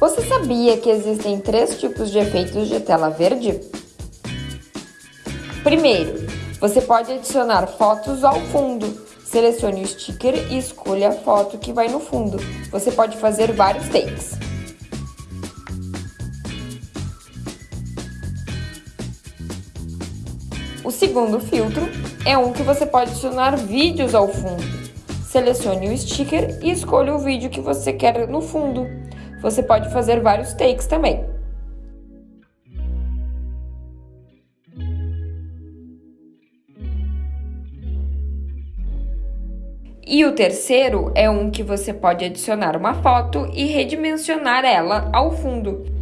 Você sabia que existem três tipos de efeitos de tela verde? Primeiro, você pode adicionar fotos ao fundo. Selecione o sticker e escolha a foto que vai no fundo. Você pode fazer vários takes. O segundo filtro é um que você pode adicionar vídeos ao fundo. Selecione o sticker e escolha o vídeo que você quer no fundo. Você pode fazer vários takes também. E o terceiro é um que você pode adicionar uma foto e redimensionar ela ao fundo.